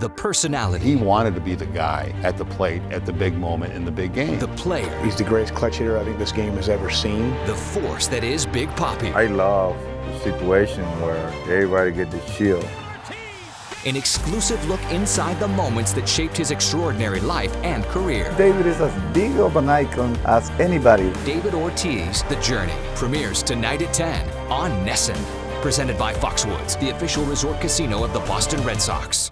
the personality. He wanted to be the guy at the plate at the big moment in the big game. The player. He's the greatest clutch hitter I think this game has ever seen. The force that is Big Papi. I love the situation where everybody get the shield. An exclusive look inside the moments that shaped his extraordinary life and career. David is as big of an icon as anybody. David Ortiz, The Journey, premieres tonight at 10 on NESN. Presented by Foxwoods, the official resort casino of the Boston Red Sox.